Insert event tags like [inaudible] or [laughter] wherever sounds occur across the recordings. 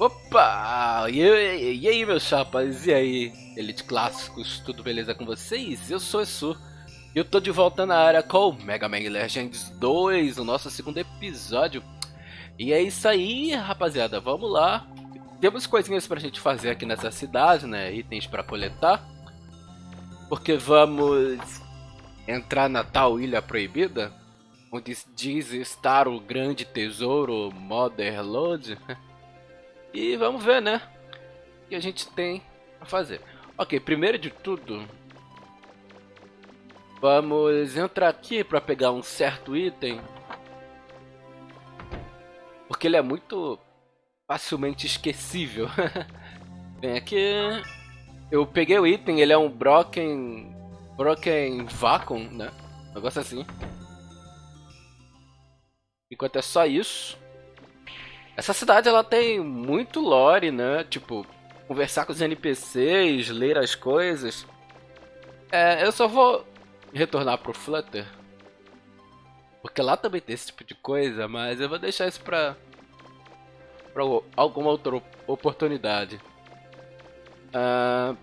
Opa! E, aí, e aí, meus chapas? E aí, Elite Clássicos, tudo beleza com vocês? Eu sou Esu e eu tô de volta na área com Mega Man Legends 2, o nosso segundo episódio. E é isso aí, rapaziada, vamos lá. Temos coisinhas pra gente fazer aqui nessa cidade, né? Itens pra coletar. Porque vamos entrar na tal Ilha Proibida, onde diz estar o grande tesouro Motherlode. [laughs] E vamos ver, né? O que a gente tem a fazer. Ok, primeiro de tudo... Vamos entrar aqui para pegar um certo item. Porque ele é muito facilmente esquecível. [laughs] Vem aqui. Eu peguei o item, ele é um Broken... Broken Vacuum, né? Um negócio assim. Enquanto é só isso. Essa cidade ela tem muito lore, né? Tipo, conversar com os NPCs, ler as coisas. É, eu só vou retornar pro Flutter. Porque lá também tem esse tipo de coisa, mas eu vou deixar isso pra, pra alguma outra oportunidade. Uh,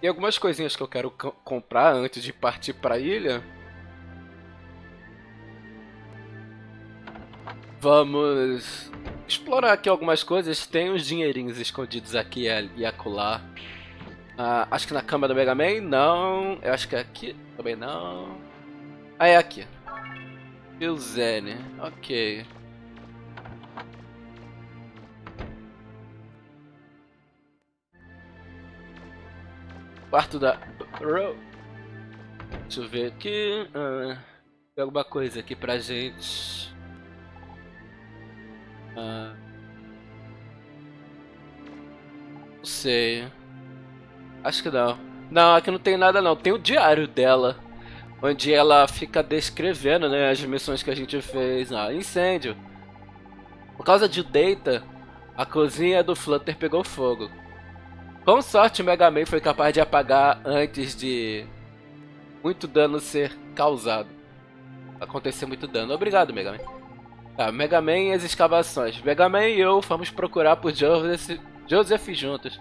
tem algumas coisinhas que eu quero comprar antes de partir pra ilha. Vamos explorar aqui algumas coisas. Tem uns dinheirinhos escondidos aqui e acolá. Ah, acho que na cama do Mega Man, não. Eu acho que é aqui, também não. Ah, é aqui. Pilzene, ok. Quarto da... Deixa eu ver aqui. Ah, tem alguma coisa aqui pra gente. Não sei. Acho que não. Não, aqui não tem nada não. Tem o diário dela. Onde ela fica descrevendo né, as missões que a gente fez. Ah, incêndio. Por causa de Data, a cozinha do Flutter pegou fogo. Com sorte, o Mega Man foi capaz de apagar antes de muito dano ser causado. Acontecer muito dano. Obrigado, Mega Man. Tá, Mega Man e as escavações. Mega Man e eu fomos procurar por Joseph, Joseph juntos.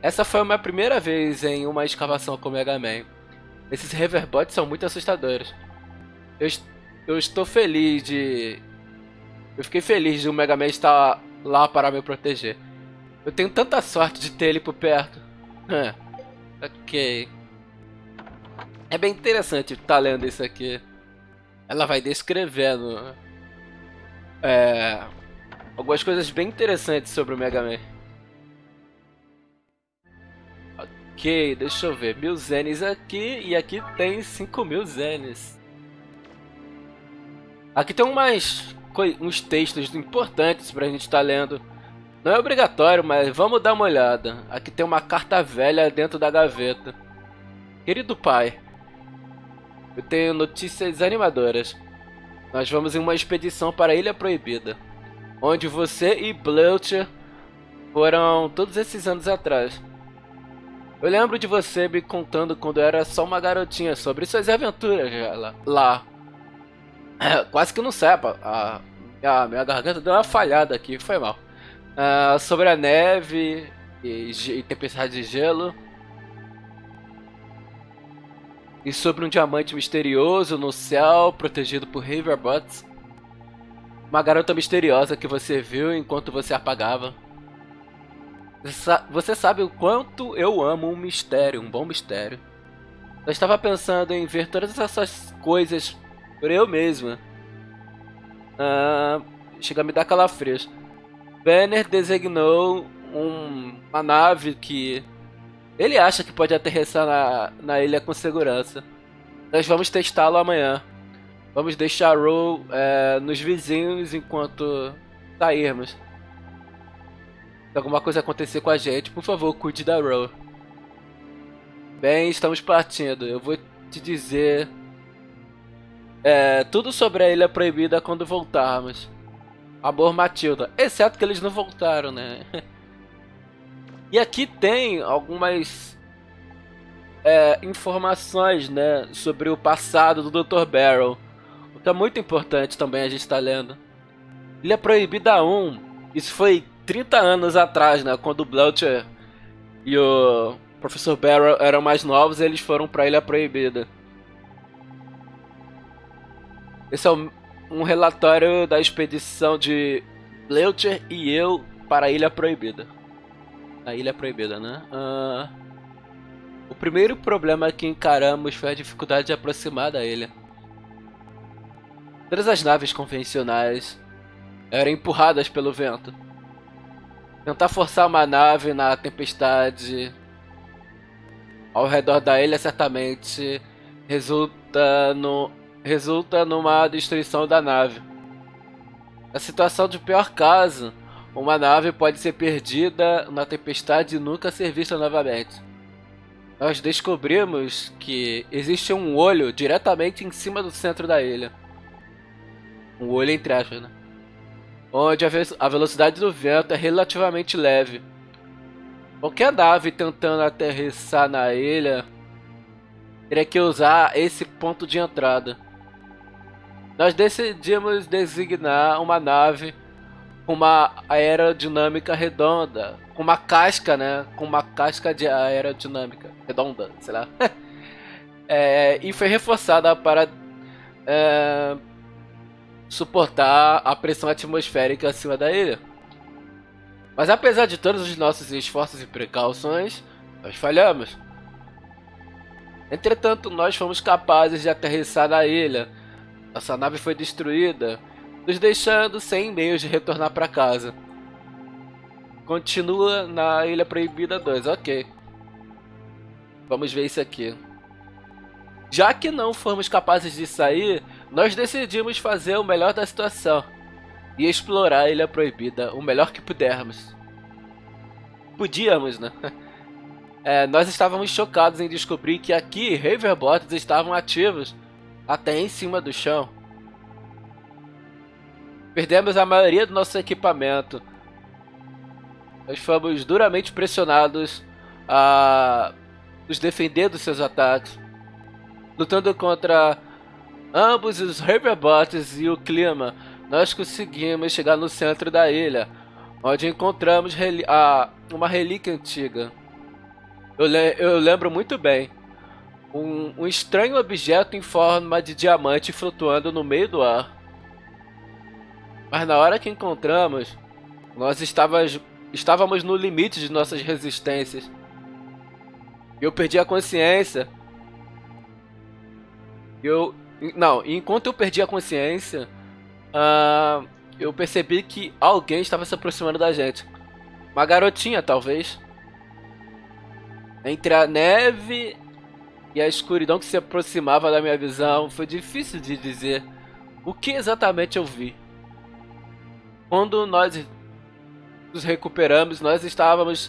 Essa foi a minha primeira vez em uma escavação com Mega Man. Esses reverbots são muito assustadores. Eu, eu estou feliz de... Eu fiquei feliz de o Mega Man estar lá para me proteger. Eu tenho tanta sorte de ter ele por perto. ok. É bem interessante estar lendo isso aqui. Ela vai descrevendo é, algumas coisas bem interessantes sobre o Mega Man. Ok, deixa eu ver. Mil zenes aqui e aqui tem 5 mil zenes. Aqui tem umas, uns textos importantes pra gente estar tá lendo. Não é obrigatório, mas vamos dar uma olhada. Aqui tem uma carta velha dentro da gaveta. Querido pai, eu tenho notícias animadoras. Nós vamos em uma expedição para a Ilha Proibida, onde você e Blucher foram todos esses anos atrás. Eu lembro de você me contando quando era só uma garotinha sobre suas aventuras lá. [coughs] Quase que não sepa. A, a minha garganta deu uma falhada aqui, foi mal. Uh, sobre a neve e, e tempestade de gelo e sobre um diamante misterioso no céu, protegido por Riverbots. Uma garota misteriosa que você viu enquanto você apagava. Você sabe o quanto eu amo um mistério, um bom mistério. Eu estava pensando em ver todas essas coisas por eu mesma. Ah, chega a me dar calafrios. Banner designou um, uma nave que ele acha que pode aterrissar na, na ilha com segurança. Nós vamos testá-lo amanhã. Vamos deixar Row é, nos vizinhos enquanto sairmos. Se alguma coisa acontecer com a gente, por favor, cuide da Row. Bem, estamos partindo. Eu vou te dizer é, tudo sobre a Ilha Proibida quando voltarmos. Amor Matilda. Exceto que eles não voltaram, né? [laughs] E aqui tem algumas é, informações né, sobre o passado do Dr. Barrel. O que é muito importante também a gente está lendo. Ilha Proibida 1. Isso foi 30 anos atrás, né? Quando o Belcher e o Professor Barrow eram mais novos, eles foram para a Ilha Proibida. Esse é um relatório da expedição de Belcher e eu para a Ilha Proibida. A Ilha Proibida, né? Uh... O primeiro problema que encaramos foi a dificuldade de aproximar da ilha. Todas as naves convencionais eram empurradas pelo vento. Tentar forçar uma nave na tempestade ao redor da ilha certamente resulta, no, resulta numa destruição da nave. Na situação de pior caso, uma nave pode ser perdida na tempestade e nunca ser vista novamente. Nós descobrimos que existe um olho diretamente em cima do centro da ilha. Um olho entre aspas, né? Onde a, ve a velocidade do vento é relativamente leve. Qualquer nave tentando aterrissar na ilha teria que usar esse ponto de entrada. Nós decidimos designar uma nave com uma aerodinâmica redonda, com uma casca, né? Com uma casca de aerodinâmica redonda, sei lá. [laughs] é, e foi reforçada para é, suportar a pressão atmosférica acima da ilha. Mas apesar de todos os nossos esforços e precauções, nós falhamos. Entretanto, nós fomos capazes de aterrissar na ilha. Nossa nave foi destruída, nos deixando sem meios de retornar para casa. Continua na Ilha Proibida 2, ok. Vamos ver isso aqui. Já que não fomos capazes de sair, nós decidimos fazer o melhor da situação e explorar a Ilha Proibida o melhor que pudermos. Podíamos, né? [laughs] É, nós estávamos chocados em descobrir que aqui Raverbots estavam ativos até em cima do chão. Perdemos a maioria do nosso equipamento. Nós fomos duramente pressionados a nos defender dos seus ataques, lutando contra ambos os Riverbots e o clima. Nós conseguimos chegar no centro da ilha, onde encontramos uma relíquia antiga. Eu, le eu lembro muito bem. Um, um estranho objeto em forma de diamante flutuando no meio do ar. Mas na hora que encontramos, nós estávamos, estávamos no limite de nossas resistências. Eu perdi a consciência. Eu. Não, enquanto eu perdi a consciência, uh, eu percebi que alguém estava se aproximando da gente. Uma garotinha, talvez. Entre a neve e a escuridão que se aproximava da minha visão, foi difícil de dizer o que exatamente eu vi. Quando nós nos recuperamos, nós estávamos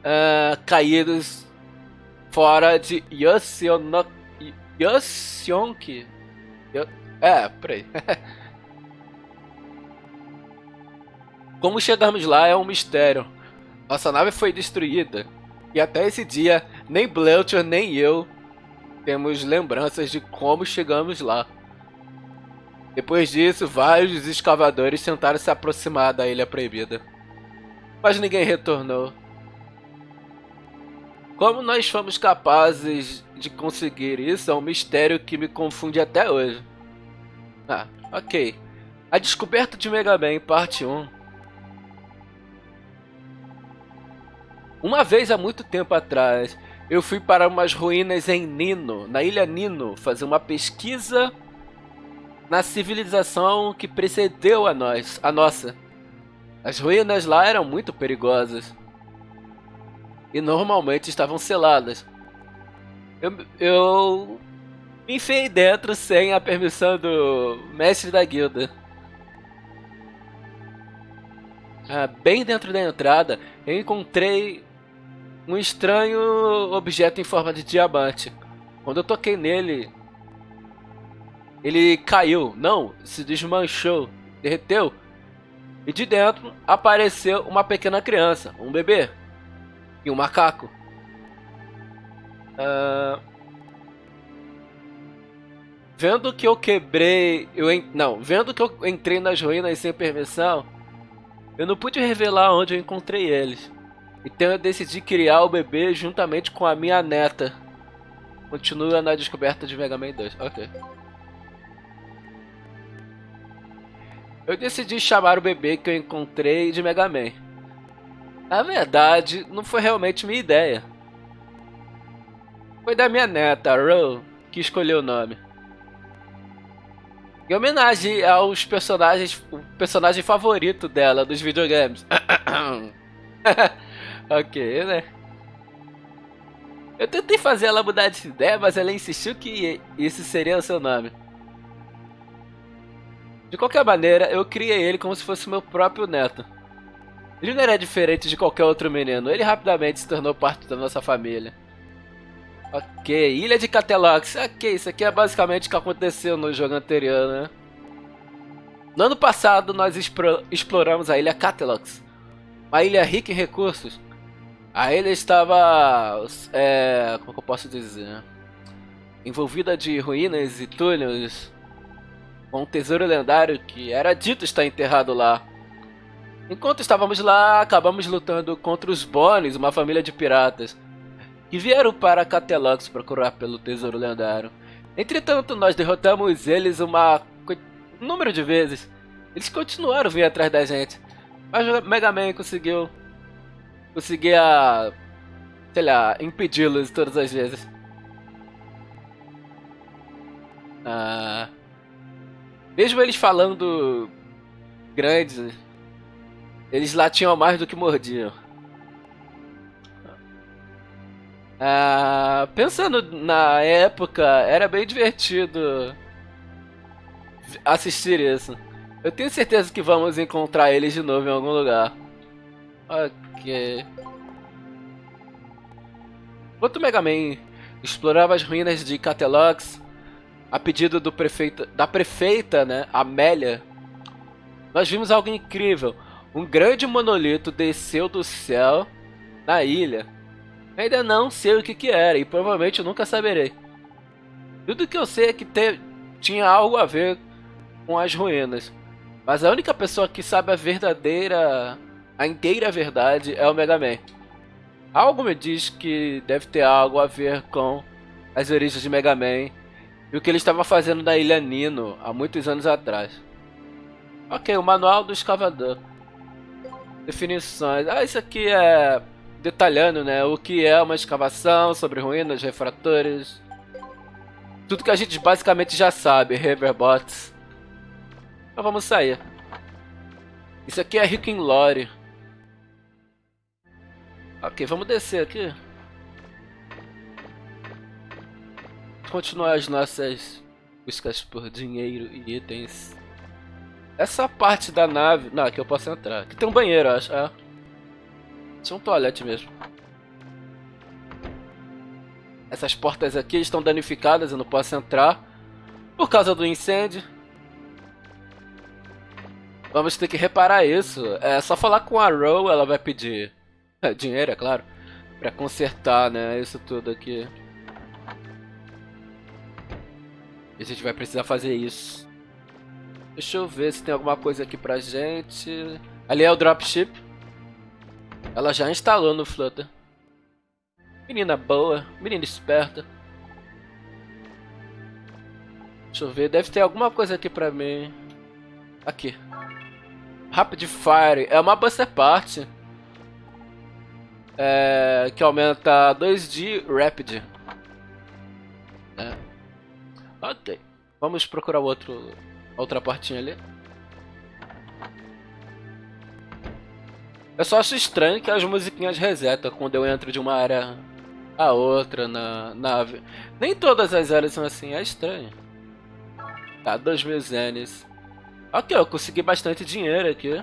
uh, caídos fora de Yosionok. Yosionki? É, peraí. [laughs] Como chegamos lá é um mistério. Nossa nave foi destruída. E até esse dia, nem Belcher nem eu temos lembranças de como chegamos lá. Depois disso, vários escavadores tentaram se aproximar da Ilha Proibida. Mas ninguém retornou. Como nós fomos capazes de conseguir isso é um mistério que me confunde até hoje. Ah, ok. A descoberta de Mega Man, parte 1. Uma vez há muito tempo atrás, eu fui para umas ruínas em Nino, na ilha Nino, fazer uma pesquisa na civilização que precedeu a nós, a nossa. As ruínas lá eram muito perigosas e normalmente estavam seladas. Eu, eu me enfiei dentro sem a permissão do mestre da guilda. Ah, bem dentro da entrada, eu encontrei um estranho objeto em forma de diamante. Quando eu toquei nele, ele caiu, não, se desmanchou, derreteu. E de dentro apareceu uma pequena criança, um bebê e um macaco. Uh... Vendo que eu quebrei. Eu en... Não, vendo que eu entrei nas ruínas sem permissão, Eu não pude revelar onde eu encontrei eles. Então eu decidi criar o bebê juntamente com a minha neta. Continua na descoberta de Mega Man 2. Ok. Eu decidi chamar o bebê que eu encontrei de Mega Man. Na verdade, não foi realmente minha ideia. Foi da minha neta, Ro, que escolheu o nome. Em homenagem aos personagens, o personagem favorito dela dos videogames. [coughs] ok, né? Eu tentei fazer ela mudar de ideia, mas ela insistiu que esse seria o seu nome. De qualquer maneira, eu criei ele como se fosse meu próprio neto. Ele não era diferente de qualquer outro menino, ele rapidamente se tornou parte da nossa família. Ok, Ilha de Catelox. Ok, isso aqui é basicamente o que aconteceu no jogo anterior, né? No ano passado, nós exploramos a Ilha Catelox, uma ilha rica em recursos. A ilha estava, é, como eu posso dizer, envolvida de ruínas e túneis com um tesouro lendário que era dito estar enterrado lá. Enquanto estávamos lá, acabamos lutando contra os Bones, uma família de piratas, que vieram para Catelox procurar pelo tesouro lendário. Entretanto, nós derrotamos eles uma um número de vezes. Eles continuaram vir atrás da gente, mas o Mega Man conseguiu conseguia, sei lá, impedi-los todas as vezes. Ah, mesmo eles falando grandes, eles latiam mais do que mordiam. Ah, pensando na época, era bem divertido assistir isso. Eu tenho certeza que vamos encontrar eles de novo em algum lugar. Ok. Enquanto Mega Man explorava as ruínas de Catelox, a pedido do prefeito, da prefeita, né, Amélia, nós vimos algo incrível. Um grande monolito desceu do céu na ilha. Ainda não sei o que, que era e provavelmente nunca saberei. Tudo que eu sei é que te, tinha algo a ver com as ruínas. Mas a única pessoa que sabe a verdadeira, a inteira verdade é o Mega Man. Algo me diz que deve ter algo a ver com as origens de Mega Man e o que ele estava fazendo na Ilha Nino há muitos anos atrás. Ok, o Manual do Escavador. Definições. Ah, isso aqui é detalhando, né? O que é uma escavação, sobre ruínas, refratores. Tudo que a gente basicamente já sabe, Riverbots. Então vamos sair. Isso aqui é rico em lore. Ok, vamos descer aqui. Continuar as nossas buscas por dinheiro e itens. Essa parte da nave... Não, aqui eu posso entrar. Aqui tem um banheiro, acho. Isso é um toalete mesmo. Essas portas aqui estão danificadas, eu não posso entrar. Por causa do incêndio. Vamos ter que reparar isso. É só falar com a Row, ela vai pedir [laughs] dinheiro, é claro. Pra consertar, né, isso tudo aqui. E a gente vai precisar fazer isso. Deixa eu ver se tem alguma coisa aqui pra gente. Ali é o dropship. Ela já instalou no Flutter. Menina boa, menina esperta. Deixa eu ver, deve ter alguma coisa aqui pra mim. Aqui. Rapid Fire, é uma Buster Part. É, que aumenta 2 de Rapid. É. Vamos procurar outro, outra portinha ali. Eu só acho estranho que as musiquinhas resetam quando eu entro de uma área a outra na nave. Nem todas as áreas são assim, é estranho. Tá, 2 mil zenes. Ok, eu consegui bastante dinheiro aqui.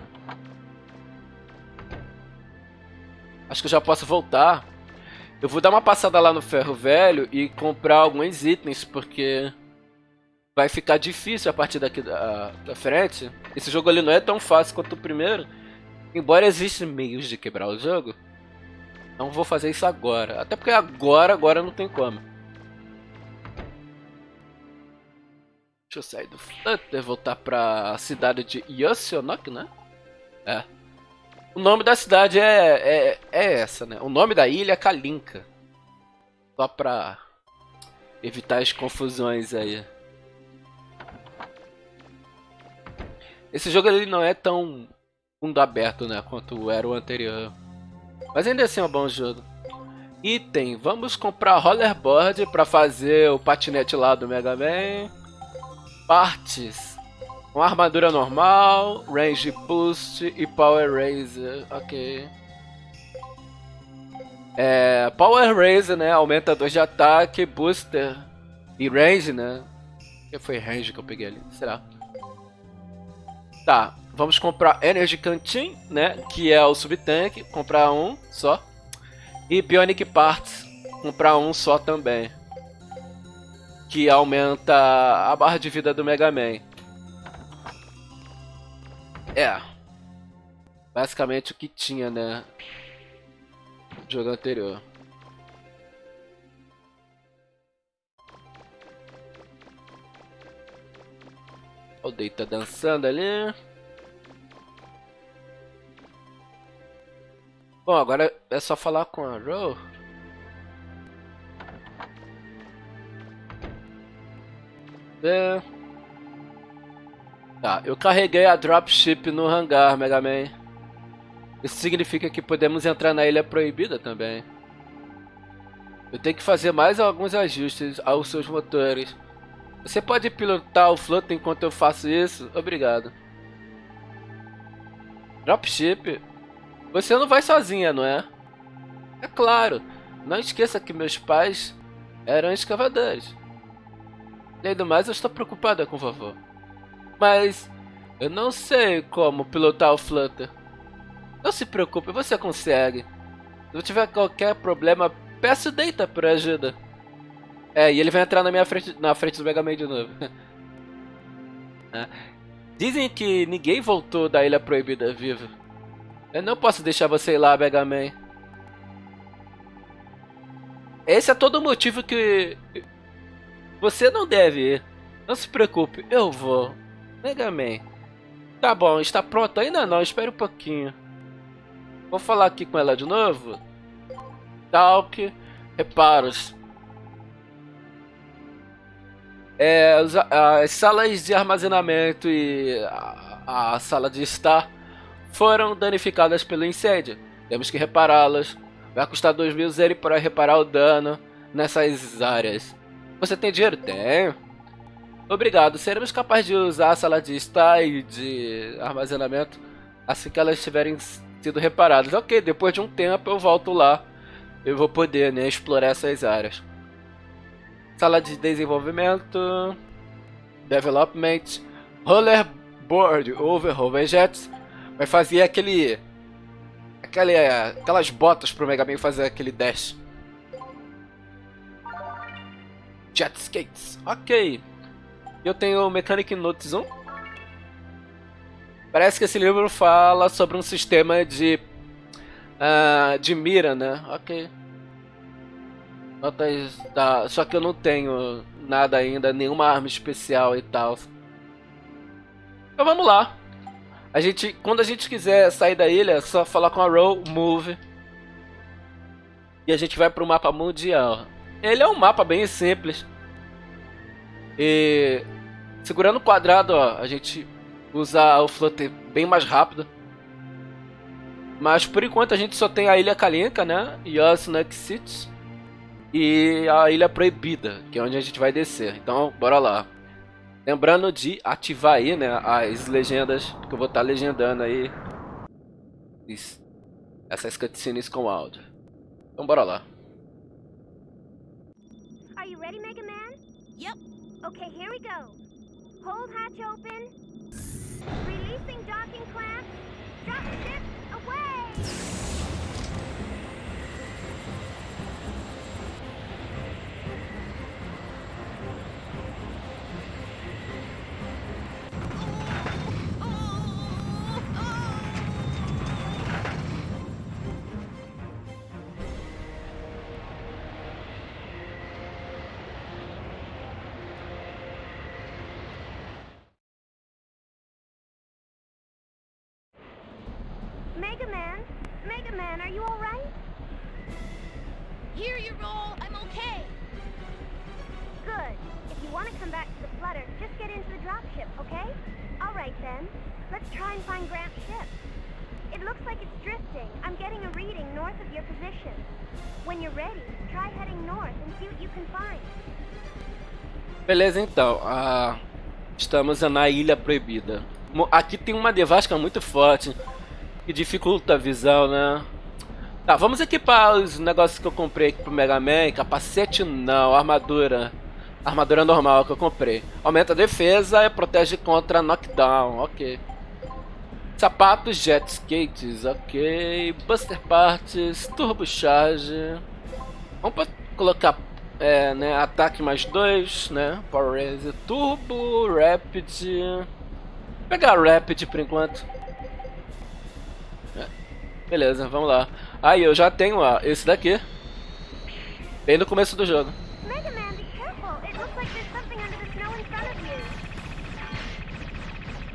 Acho que eu já posso voltar. Eu vou dar uma passada lá no ferro velho e comprar alguns itens, porque vai ficar difícil a partir daqui da, da frente. Esse jogo ali não é tão fácil quanto o primeiro. Embora existam meios de quebrar o jogo. Não vou fazer isso agora. Até porque agora, agora não tem como. Deixa eu sair do Flutter, voltar pra cidade de Yoshionok, né? É. O nome da cidade é, é, é essa, né? O nome da ilha é Kalinka. Só pra evitar as confusões aí. Esse jogo ele não é tão mundo aberto, né? Quanto era o anterior. Mas ainda assim é um bom jogo. Item, vamos comprar rollerboard para fazer o patinete lá do Mega Man. Partes, uma armadura normal, range boost e power razor, ok. É, power razor, né, aumenta 2 de ataque, booster e range, né. Que foi range que eu peguei ali, será? Tá, vamos comprar Energy Canteen, né, que é o sub-tank, comprar um só. E Bionic Parts, comprar um só também. Que aumenta a barra de vida do Mega Man. É. Basicamente o que tinha, né? No jogo anterior. O Day tá dançando ali. Bom, agora é só falar com a Ro. É. Tá, eu carreguei a dropship no hangar, Mega Man. Isso significa que podemos entrar na Ilha Proibida também. Eu tenho que fazer mais alguns ajustes aos seus motores. Você pode pilotar o float enquanto eu faço isso? Obrigado. Dropship você não vai sozinha, não é? É claro. Não esqueça que meus pais eram escavadores. Além do mais, eu estou preocupada com o vovô. Mas eu não sei como pilotar o Flutter. Não se preocupe, você consegue. Se eu tiver qualquer problema, peço Deita por ajuda. É, e ele vai entrar na minha frente, na frente do Mega Man de novo. [laughs] é. Dizem que ninguém voltou da Ilha Proibida vivo. Eu não posso deixar você ir lá, Mega Man. Esse é todo o motivo que você não deve ir. Não se preocupe, eu vou. Mega Man. Tá bom, está pronto? Ainda não, espere um pouquinho. Vou falar aqui com ela de novo. Talk, reparos. É, as, as salas de armazenamento e a, a sala de estar foram danificadas pelo incêndio. Temos que repará-las. Vai custar 2 mil zero para reparar o dano nessas áreas. Você tem dinheiro? Tenho. Obrigado. Seremos capazes de usar a sala de estar e de armazenamento assim que elas tiverem sido reparadas. Ok, depois de um tempo eu volto lá. Eu vou poder né, explorar essas áreas. Sala de desenvolvimento. Development. Rollerboard over Hoverjets Vai fazer aquele. Aquele, aquelas botas pro Mega Man fazer aquele dash. Jet Skates. Ok. Eu tenho Mechanic Notes 1. Parece que esse livro fala sobre um sistema de. Uh, de mira, né? Ok. Notas da. Só que eu não tenho nada ainda, nenhuma arma especial e tal. Então vamos lá. A gente, quando a gente quiser sair da ilha, é só falar com a row move. E a gente vai para o mapa mundial. Ele é um mapa bem simples. E segurando o quadrado, ó, a gente usa o floater bem mais rápido. Mas por enquanto a gente só tem a Ilha Kalinka, né? Yasnak City. E a Ilha Proibida, que é onde a gente vai descer. Então, bora lá. Lembrando de ativar aí, né, as legendas, que eu vou estar tá legendando aí. Essas cutscenes com áudio. Então bora lá. Are you ready, Mega Man? Yep. Okay, here we go. Hold hatch open. Releasing docking clamp. Drop ship away! Mega Man, are you alright? Here you roll, I'm okay. Good. If you want to come back to the flutter, just get into the dropship, okay? Alright then. Let's try and find Grant's ship. It looks like it's drifting. I'm getting a reading north of your position. When you're ready, try heading north and see what you can find. Beleza, então. Ah, estamos na Ilha Proibida. Aqui tem uma nevasca muito forte que dificulta a visão, né? Tá, vamos equipar os negócios que eu comprei aqui pro Mega Man. Capacete não, armadura. Armadura normal que eu comprei. Aumenta a defesa e protege contra knockdown, ok. Sapatos, jet skates, ok. Buster parts, turbo charge. Vamos colocar é, né, ataque mais dois, né? Power Raise Turbo, Rapid. Vou pegar Rapid por enquanto. Beleza, vamos lá. Aí eu já tenho ó, esse daqui. Bem no começo do jogo.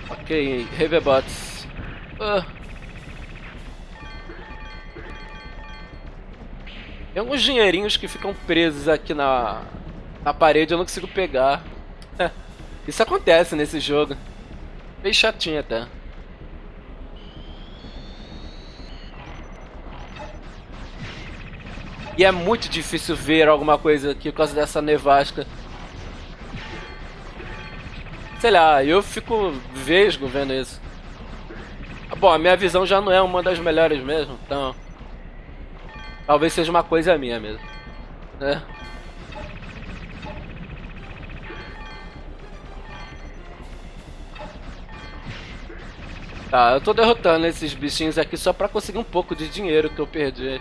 Ok, Heavybots. Uh. Tem alguns dinheirinhos que ficam presos aqui na, na parede, eu não consigo pegar. [laughs] Isso acontece nesse jogo. Bem chatinho até. E é muito difícil ver alguma coisa aqui por causa dessa nevasca. Sei lá, eu fico vesgo vendo isso. Bom, a minha visão já não é uma das melhores mesmo, então... Talvez seja uma coisa minha mesmo. Né? Tá, eu tô derrotando esses bichinhos aqui só pra conseguir um pouco de dinheiro que eu perdi.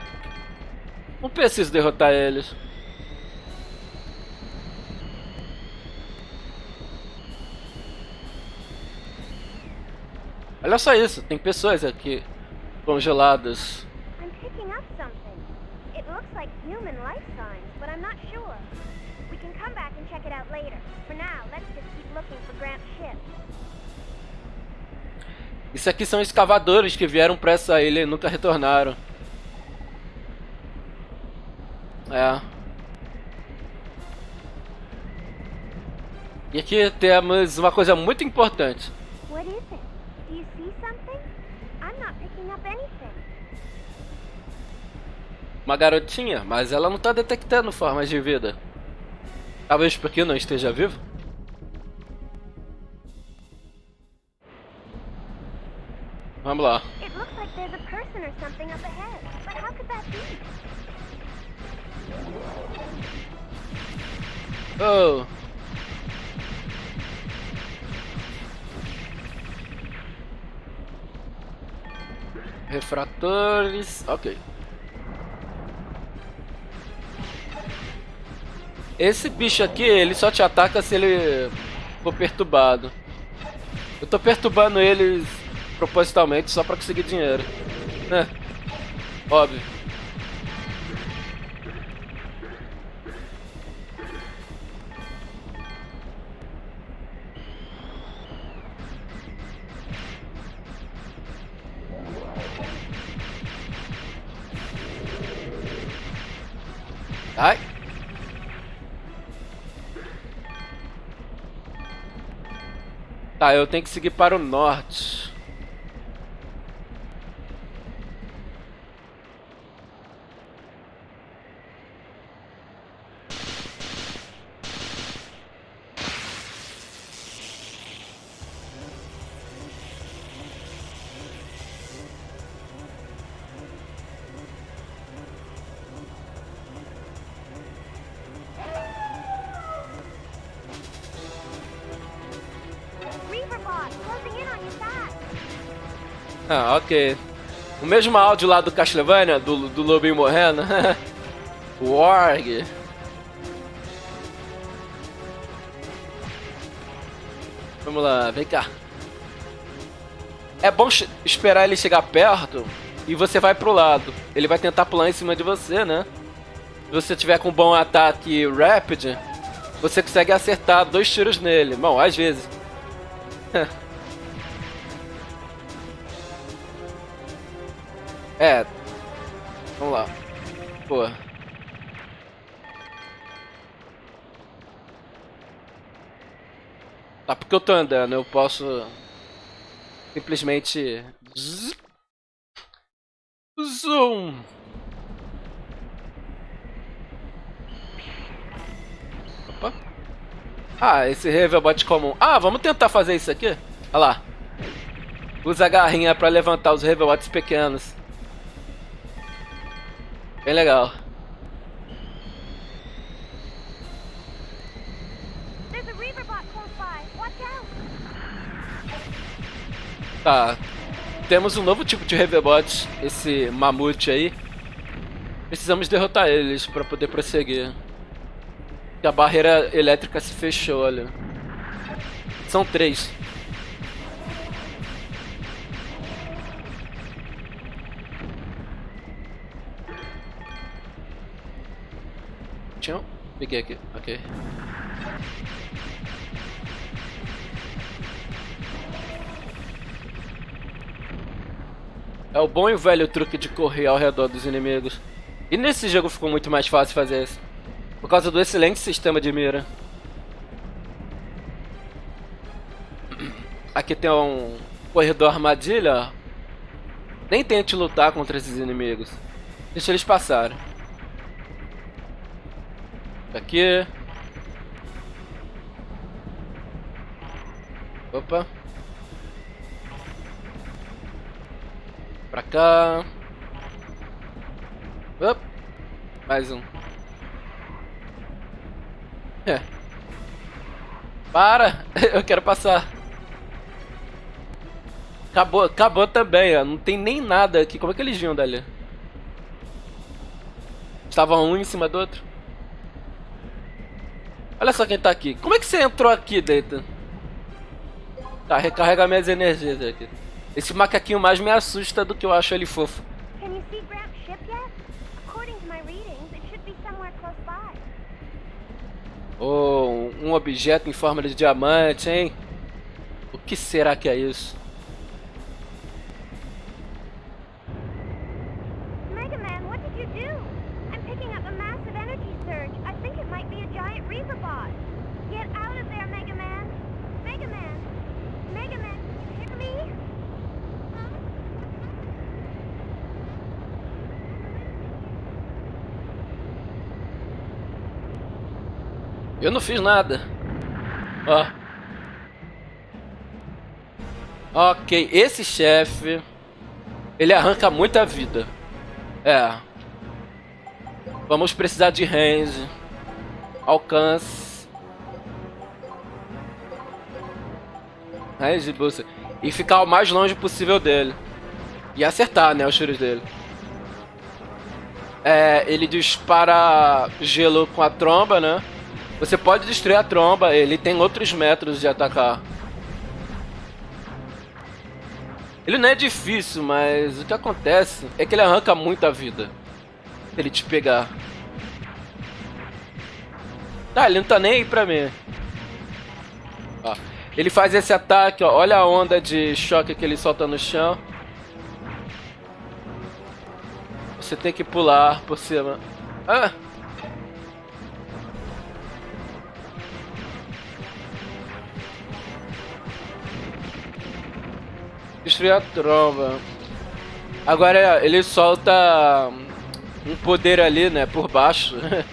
Não preciso derrotar eles. Olha só isso, tem pessoas aqui congeladas. I'm picking up something. It looks like human life signs, but I'm not sure. We can come back and check it out later. For now, let's just keep looking for Grant's ship. Isso aqui são escavadores que vieram para essa ilha e nunca retornaram. É. E aqui temos uma coisa muito importante. Uma garotinha, mas ela não está detectando formas de vida. Talvez porque não esteja vivo? Vamos lá. Oh. Refratores. Ok. Esse bicho aqui, ele só te ataca se ele for perturbado. Eu tô perturbando eles propositalmente só pra conseguir dinheiro. É. Óbvio. Tá, eu tenho que seguir para o norte. Ah, ok. O mesmo áudio lá do Castlevania, do, do lobinho morrendo. [laughs] Warg. Vamos lá, vem cá. É bom esperar ele chegar perto e você vai pro lado. Ele vai tentar pular em cima de você, né? Se você tiver com um bom ataque rapid, você consegue acertar dois tiros nele. Bom, às vezes. [laughs] É. Vamos lá. Pô. Tá porque eu tô andando, eu posso simplesmente zoom. Opa. Ah, esse Revelbot comum. Ah, vamos tentar fazer isso aqui? Olha lá. Usa a garrinha pra levantar os Revelbots pequenos. Bem legal. Tá. Temos um novo tipo de Revelbot, esse mamute aí. Precisamos derrotar eles para poder prosseguir. E a barreira elétrica se fechou, olha. São três. Peguei aqui, ok. É o bom e o velho truque de correr ao redor dos inimigos. E nesse jogo ficou muito mais fácil fazer isso. Por causa do excelente sistema de mira. [clears throat] Aqui tem um corredor armadilha. Nem tente lutar contra esses inimigos. Deixa eles passarem. Aqui. Opa. Pra cá. Op. Mais um. É. Para! [laughs] Eu quero passar. Acabou, acabou também, ó. Não tem nem nada aqui. Como é que eles vinham dali? Estavam um em cima do outro. Olha só quem tá aqui. Como é que você entrou aqui, Deita? Tá, recarrega minhas energias aqui. Esse macaquinho mais me assusta do que eu acho ele fofo. Oh, um objeto em forma de diamante, hein? O que será que é isso? Mega Man, what did you do? I'm picking up a massive energy surge. I think it might be a giant Reaverbot. Get out of there, Mega Man. Mega Man. Mega Man, can you hear me? Eu não fiz nada. Ó. Ok, esse chefe... Ele arranca muita vida. É. Vamos precisar de range. Alcance. Range boost. E ficar o mais longe possível dele. E acertar, né, os tiros dele. É, ele dispara gelo com a tromba, né? Você pode destruir a tromba, ele tem outros métodos de atacar. Ele não é difícil, mas o que acontece é que ele arranca muita vida. Ele te pegar. Tá, ele não tá nem aí pra mim. Ó, ele faz esse ataque, ó. Olha a onda de choque que ele solta no chão. Você tem que pular por cima. Ah! Destruir a tromba. Agora ele solta um poder ali, né, por baixo. [laughs]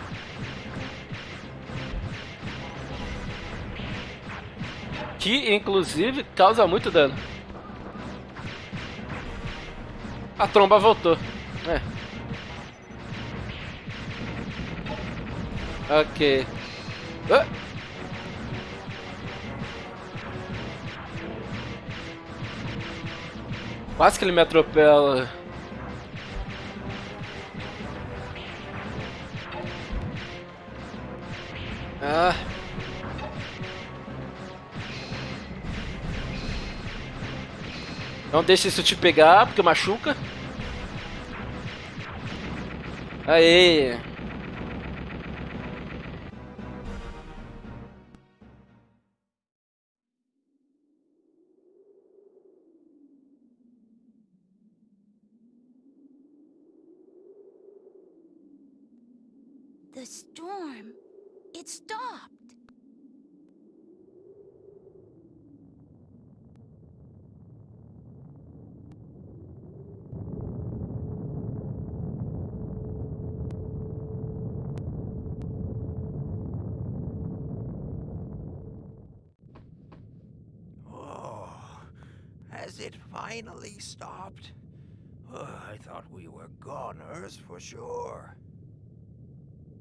que inclusive causa muito dano. A tromba voltou. É. Ok. Ah. Quase que ele me atropela. Ah. Não deixe isso te pegar, porque machuca. Aê.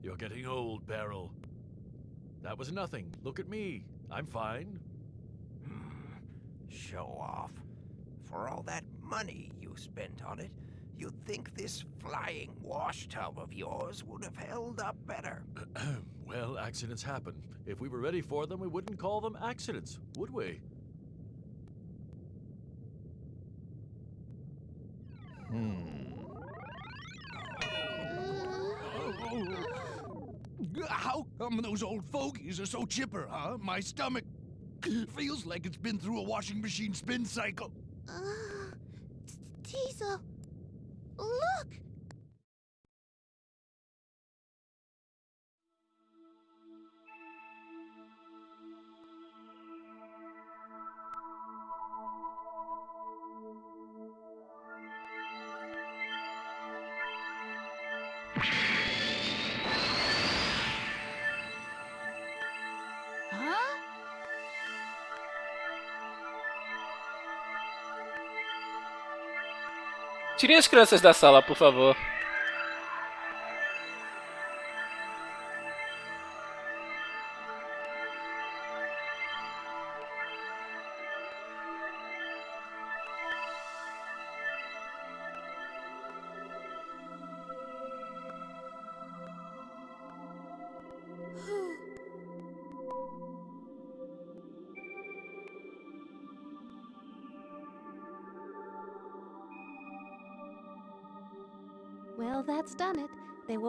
You're getting old, Beryl. That was nothing. Look at me. I'm fine. Hmm, [sighs] Show off. For all that money you spent on it, you'd think this flying wash tub of yours would have held up better. [clears throat] well, accidents happen. If we were ready for them, we wouldn't call them accidents, would we? How come those old fogies are so chipper, huh? My stomach feels like it's been through a washing machine spin cycle. Uh, Teasel. Tirem as crianças da sala, por favor.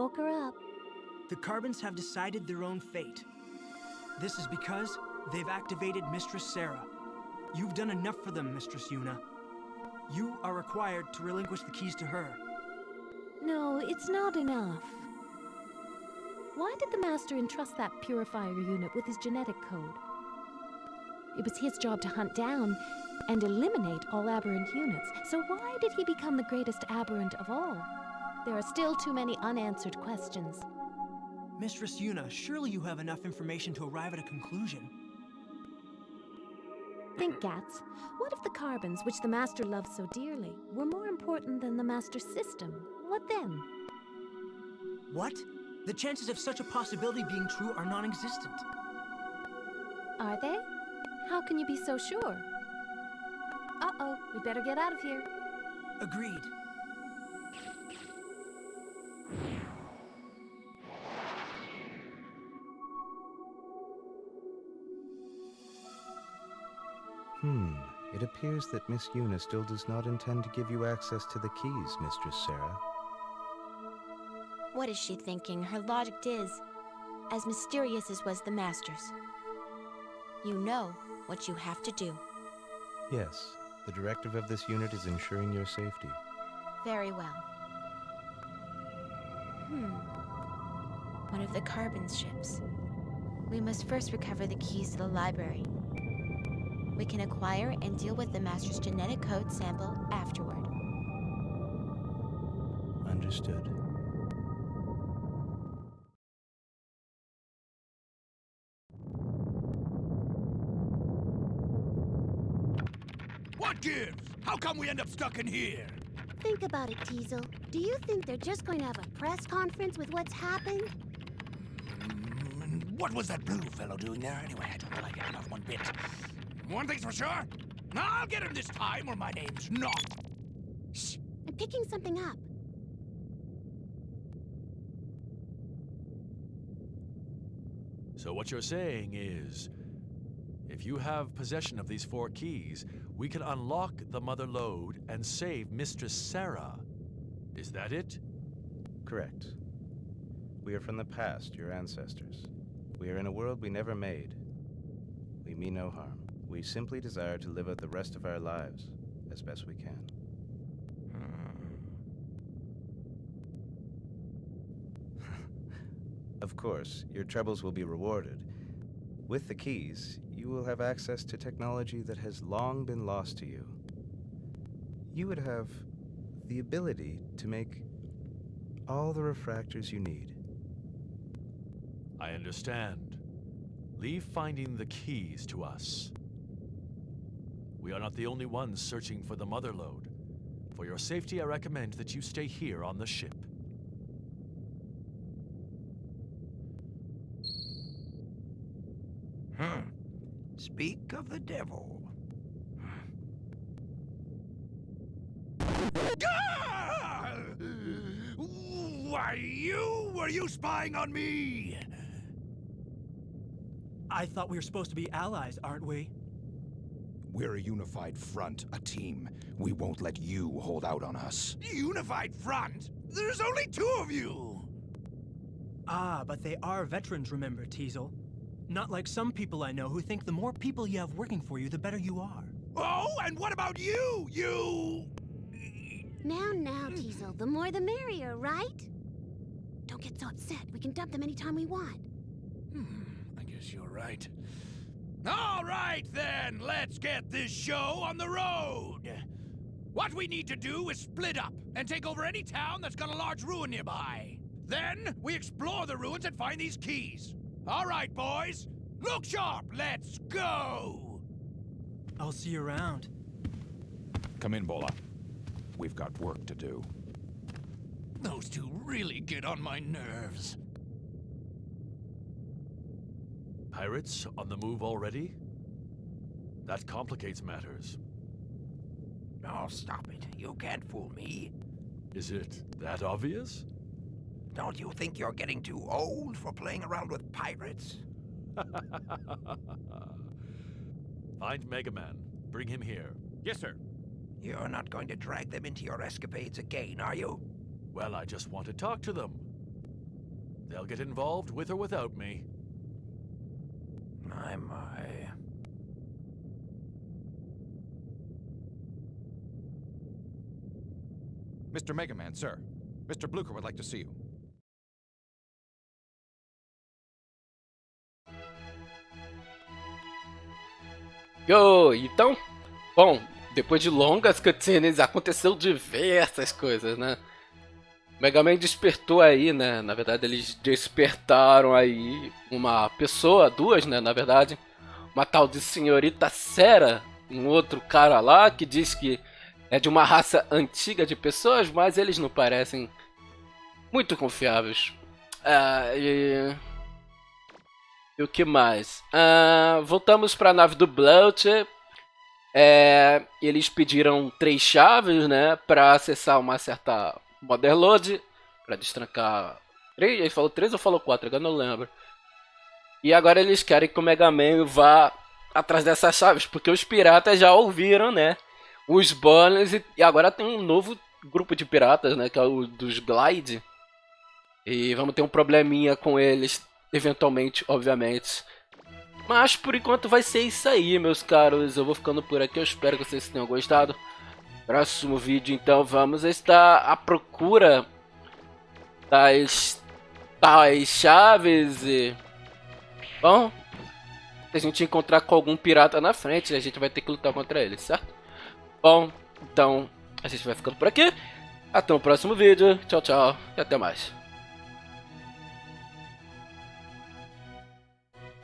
Woke her up. The Carbons have decided their own fate. This is because they've activated Mistress Sarah. You've done enough for them, Mistress Yuna. You are required to relinquish the keys to her. No, it's not enough. Why did the Master entrust that purifier unit with his genetic code? It was his job to hunt down and eliminate all aberrant units, so why did he become the greatest aberrant of all? There are still too many unanswered questions. Mistress Yuna, surely you have enough information to arrive at a conclusion. Think, Gats. What if the carbons, which the Master loves so dearly, were more important than the Master's system? What then? What? The chances of such a possibility being true are non existent. Are they? How can you be so sure? Uh oh, we better get out of here. Agreed. Appears that Miss Yuna still does not intend to give you access to the keys, Mistress Sarah. What is she thinking? Her logic is as mysterious as was the Master's. You know what you have to do. Yes, the directive of this unit is ensuring your safety. Very well. Hmm. One of the Carbon ships. We must first recover the keys to the library. We can acquire and deal with the Master's genetic code sample afterward. Understood. What gives? How come we end up stuck in here? Think about it, Teasel. Do you think they're just going to have a press conference with what's happened? Mm, and what was that blue fellow doing there anyway? I don't like it enough one bit. One thing's for sure. I'll get him this time, or my name's not. Shh! I'm picking something up. So what you're saying is, if you have possession of these four keys, we can unlock the Mother Lode and save Mistress Sarah. Is that it? Correct. We are from the past, your ancestors. We are in a world we never made. We mean no harm. We simply desire to live out the rest of our lives as best we can. Hmm. [laughs] Of course, your troubles will be rewarded. With the keys, you will have access to technology that has long been lost to you. You would have the ability to make all the refractors you need. I understand. Leave finding the keys to us. We are not the only ones searching for the mother lode. For your safety, I recommend that you stay here on the ship. Hmm. Speak of the devil. Why, you? Were you spying on me? I thought we were supposed to be allies, aren't we? We're a unified front, a team. We won't let you hold out on us. Unified front? There's only two of you! Ah, but they are veterans, remember, Teasel. Not like some people I know who think the more people you have working for you, the better you are. Oh, and what about you? You... Now, now, Teasel, the more the merrier, right? Don't get so upset. We can dump them anytime we want. Hmm, I guess you're right. All right, then, let's get this show on the road. What we need to do is split up and take over any town that's got a large ruin nearby. Then we explore the ruins and find these keys. All right, boys, look sharp. Let's go. I'll see you around. Come in, Bola. We've got work to do. Those two really get on my nerves. Pirates on the move already? That complicates matters. Oh, stop it. You can't fool me. Is it that obvious? Don't you think you're getting too old for playing around with pirates? [laughs] Find Mega Man. Bring him here. Yes, sir. You're not going to drag them into your escapades again, are you? Well, I just want to talk to them. They'll get involved with or without me. My, my. Mr. Mega Man, sir. Mr. Blucher would like to see you. Yo, então, bom, depois de longas cutscenes aconteceu diversas coisas, né? Mega Man despertou aí, né? Na verdade, eles despertaram aí uma pessoa, duas, né? Na verdade, uma tal de senhorita Sera, um outro cara lá que diz que é de uma raça antiga de pessoas, mas eles não parecem muito confiáveis. Ah, e... e o que mais? Ah, voltamos para a nave do Bloucher. É, eles pediram três chaves, né, para acessar uma certa Motherload, para destrancar. Três? Ele falou três ou falou quatro? Agora não lembro. E agora eles querem que o Mega Man vá atrás dessas chaves, porque os piratas já ouviram, né? Os bônus e, e agora tem um novo grupo de piratas, né? Que é o dos Glide. E vamos ter um probleminha com eles, eventualmente, obviamente. Mas por enquanto vai ser isso aí, meus caros. Eu vou ficando por aqui. Eu espero que vocês tenham gostado. Próximo vídeo, então, vamos estar à procura das tais chaves e... Bom, se a gente encontrar com algum pirata na frente, a gente vai ter que lutar contra ele, certo? Bom, então, a gente vai ficando por aqui. Até o próximo vídeo. Tchau, tchau e até mais.